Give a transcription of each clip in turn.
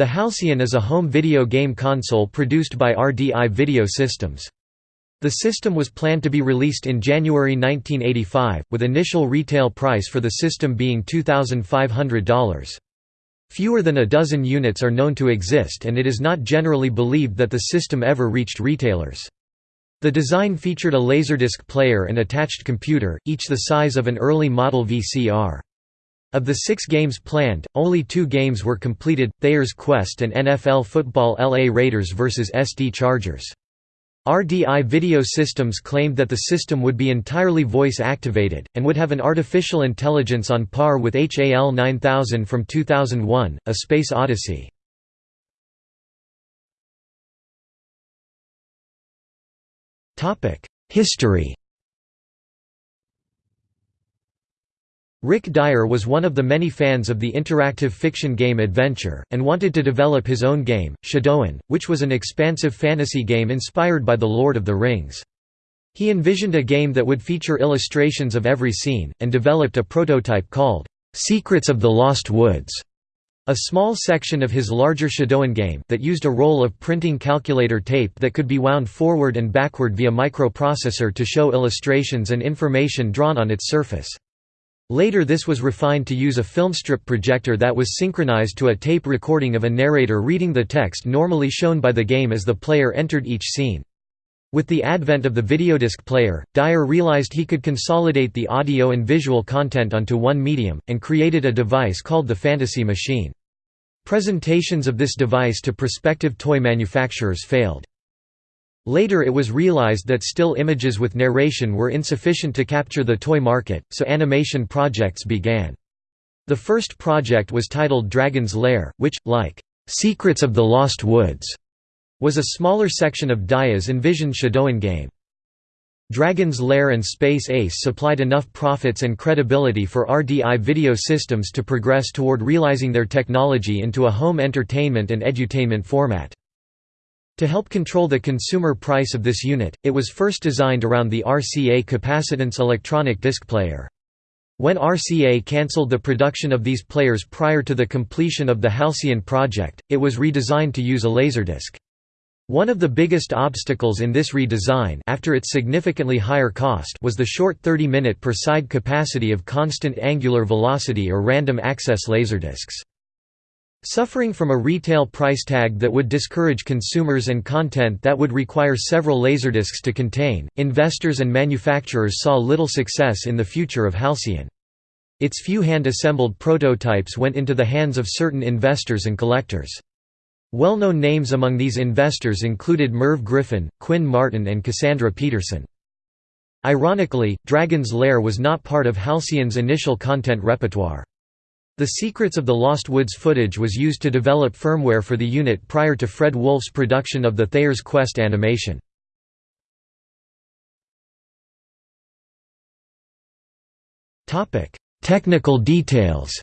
The Halcyon is a home video game console produced by RDI Video Systems. The system was planned to be released in January 1985, with initial retail price for the system being $2,500. Fewer than a dozen units are known to exist and it is not generally believed that the system ever reached retailers. The design featured a Laserdisc player and attached computer, each the size of an early model VCR. Of the six games planned, only two games were completed, Thayer's Quest and NFL Football LA Raiders vs. SD Chargers. RDI Video Systems claimed that the system would be entirely voice-activated, and would have an artificial intelligence on par with HAL 9000 from 2001, A Space Odyssey. History Rick Dyer was one of the many fans of the interactive fiction game Adventure, and wanted to develop his own game, Shadoan, which was an expansive fantasy game inspired by The Lord of the Rings. He envisioned a game that would feature illustrations of every scene, and developed a prototype called, "'Secrets of the Lost Woods' a small section of his larger Shadoan game that used a roll of printing calculator tape that could be wound forward and backward via microprocessor to show illustrations and information drawn on its surface. Later this was refined to use a filmstrip projector that was synchronized to a tape recording of a narrator reading the text normally shown by the game as the player entered each scene. With the advent of the videodisc player, Dyer realized he could consolidate the audio and visual content onto one medium, and created a device called the Fantasy Machine. Presentations of this device to prospective toy manufacturers failed. Later it was realized that still images with narration were insufficient to capture the toy market, so animation projects began. The first project was titled Dragon's Lair, which, like, "'Secrets of the Lost Woods' was a smaller section of Dyer's envisioned Shadoan game. Dragon's Lair and Space Ace supplied enough profits and credibility for RDI Video Systems to progress toward realizing their technology into a home entertainment and edutainment format. To help control the consumer price of this unit, it was first designed around the RCA capacitance electronic disc player. When RCA cancelled the production of these players prior to the completion of the Halcyon project, it was redesigned to use a laserdisc. One of the biggest obstacles in this redesign after its significantly higher cost was the short 30-minute per side capacity of constant angular velocity or random access laserdiscs. Suffering from a retail price tag that would discourage consumers and content that would require several laserdiscs to contain, investors and manufacturers saw little success in the future of Halcyon. Its few hand-assembled prototypes went into the hands of certain investors and collectors. Well-known names among these investors included Merv Griffin, Quinn Martin and Cassandra Peterson. Ironically, Dragon's Lair was not part of Halcyon's initial content repertoire. The Secrets of the Lost Woods footage was used to develop firmware for the unit prior to Fred Wolf's production of the Thayer's Quest animation. Technical details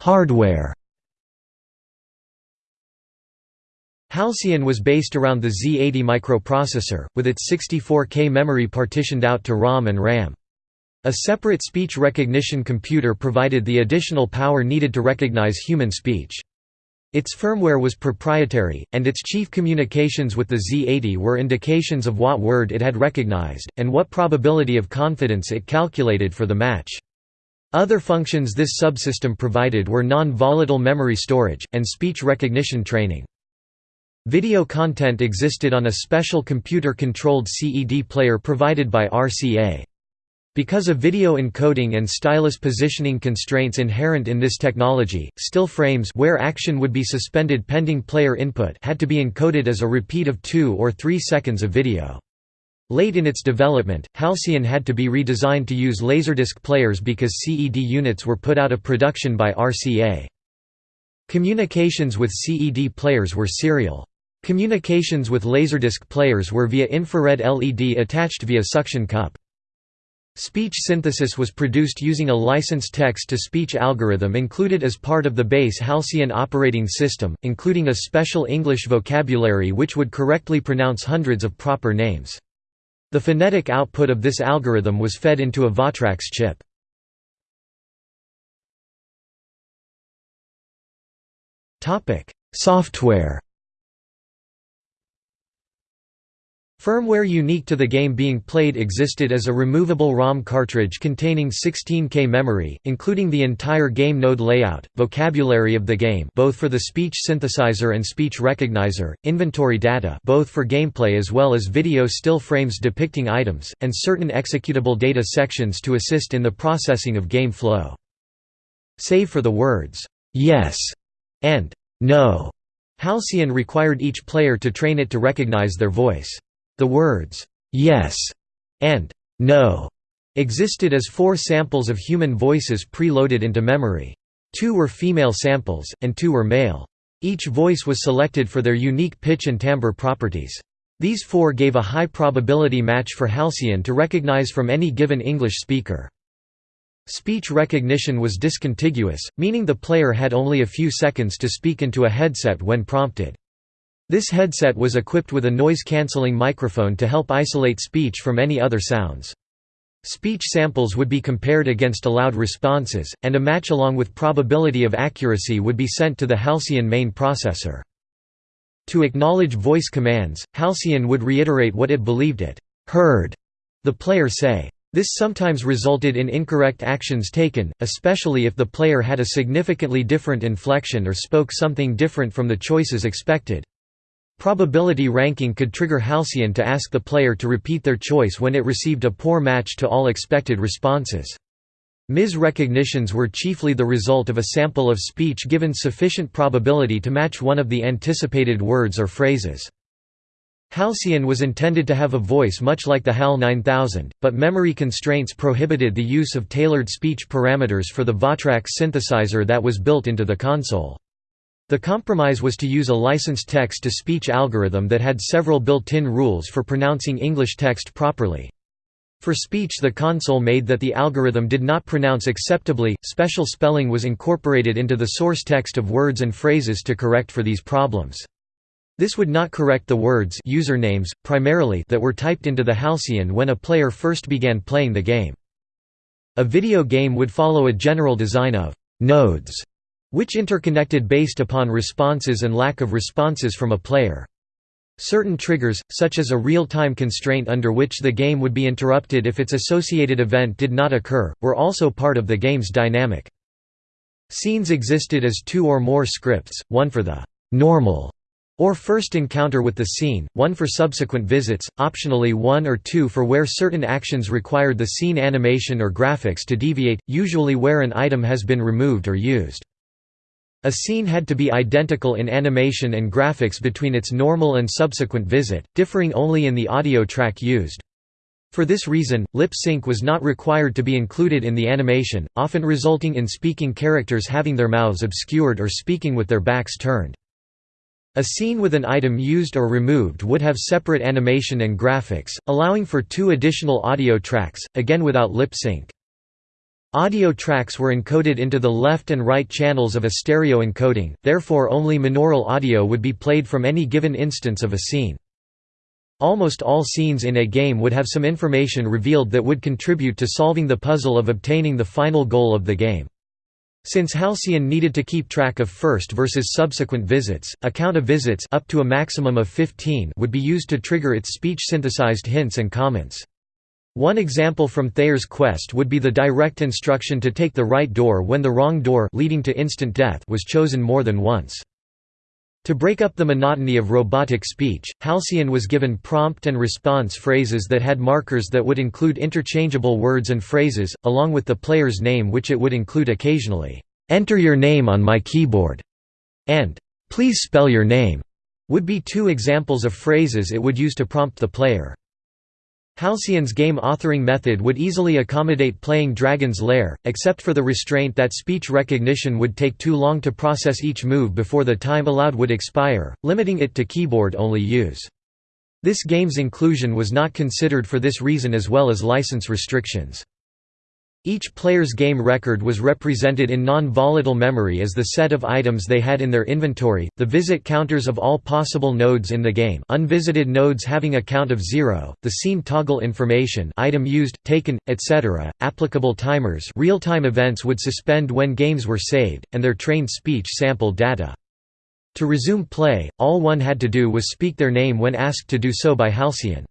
Hardware Halcyon was based around the Z80 microprocessor, with its 64K memory partitioned out to ROM and RAM. A separate speech recognition computer provided the additional power needed to recognize human speech. Its firmware was proprietary, and its chief communications with the Z80 were indications of what word it had recognized, and what probability of confidence it calculated for the match. Other functions this subsystem provided were non-volatile memory storage, and speech recognition training. Video content existed on a special computer-controlled CED player provided by RCA. Because of video encoding and stylus positioning constraints inherent in this technology, still frames where action would be suspended pending player input had to be encoded as a repeat of 2 or 3 seconds of video. Late in its development, Halcyon had to be redesigned to use Laserdisc players because CED units were put out of production by RCA. Communications with CED players were serial. Communications with Laserdisc players were via infrared LED attached via suction cup. Speech synthesis was produced using a licensed text-to-speech algorithm included as part of the base Halcyon operating system, including a special English vocabulary which would correctly pronounce hundreds of proper names. The phonetic output of this algorithm was fed into a Votrax chip. Software Firmware unique to the game being played existed as a removable ROM cartridge containing 16K memory, including the entire game node layout, vocabulary of the game both for the speech synthesizer and speech recognizer, inventory data both for gameplay as well as video still frames depicting items, and certain executable data sections to assist in the processing of game flow. Save for the words, "'yes' and "'no' Halcyon required each player to train it to recognize their voice. The words, "'yes' and "'no' existed as four samples of human voices pre-loaded into memory. Two were female samples, and two were male. Each voice was selected for their unique pitch and timbre properties. These four gave a high probability match for Halcyon to recognize from any given English speaker. Speech recognition was discontiguous, meaning the player had only a few seconds to speak into a headset when prompted. This headset was equipped with a noise-canceling microphone to help isolate speech from any other sounds. Speech samples would be compared against allowed responses, and a match along with probability of accuracy would be sent to the Halcyon main processor. To acknowledge voice commands, Halcyon would reiterate what it believed it heard the player say. This sometimes resulted in incorrect actions taken, especially if the player had a significantly different inflection or spoke something different from the choices expected. Probability ranking could trigger Halcyon to ask the player to repeat their choice when it received a poor match to all expected responses. Mis-recognitions were chiefly the result of a sample of speech given sufficient probability to match one of the anticipated words or phrases. Halcyon was intended to have a voice much like the HAL 9000, but memory constraints prohibited the use of tailored speech parameters for the Votrax synthesizer that was built into the console. The compromise was to use a licensed text-to-speech algorithm that had several built-in rules for pronouncing English text properly. For speech the console made that the algorithm did not pronounce acceptably, special spelling was incorporated into the source text of words and phrases to correct for these problems. This would not correct the words usernames, primarily that were typed into the Halcyon when a player first began playing the game. A video game would follow a general design of «nodes» which interconnected based upon responses and lack of responses from a player. Certain triggers, such as a real-time constraint under which the game would be interrupted if its associated event did not occur, were also part of the game's dynamic. Scenes existed as two or more scripts, one for the «normal» or first encounter with the scene, one for subsequent visits, optionally one or two for where certain actions required the scene animation or graphics to deviate, usually where an item has been removed or used. A scene had to be identical in animation and graphics between its normal and subsequent visit, differing only in the audio track used. For this reason, lip sync was not required to be included in the animation, often resulting in speaking characters having their mouths obscured or speaking with their backs turned. A scene with an item used or removed would have separate animation and graphics, allowing for two additional audio tracks, again without lip sync. Audio tracks were encoded into the left and right channels of a stereo encoding, therefore only monaural audio would be played from any given instance of a scene. Almost all scenes in a game would have some information revealed that would contribute to solving the puzzle of obtaining the final goal of the game. Since Halcyon needed to keep track of first versus subsequent visits, a count of visits up to a maximum of 15 would be used to trigger its speech-synthesized hints and comments. One example from Thayer's quest would be the direct instruction to take the right door when the wrong door leading to instant death was chosen more than once. To break up the monotony of robotic speech, Halcyon was given prompt and response phrases that had markers that would include interchangeable words and phrases, along with the player's name which it would include occasionally, "'Enter your name on my keyboard' and "'Please spell your name' would be two examples of phrases it would use to prompt the player. Halcyon's game authoring method would easily accommodate playing Dragon's Lair, except for the restraint that speech recognition would take too long to process each move before the time allowed would expire, limiting it to keyboard-only use. This game's inclusion was not considered for this reason as well as license restrictions. Each player's game record was represented in non-volatile memory as the set of items they had in their inventory, the visit counters of all possible nodes in the game unvisited nodes having a count of zero, the scene toggle information item used, taken, etc., applicable timers real-time events would suspend when games were saved, and their trained speech sample data. To resume play, all one had to do was speak their name when asked to do so by Halcyon.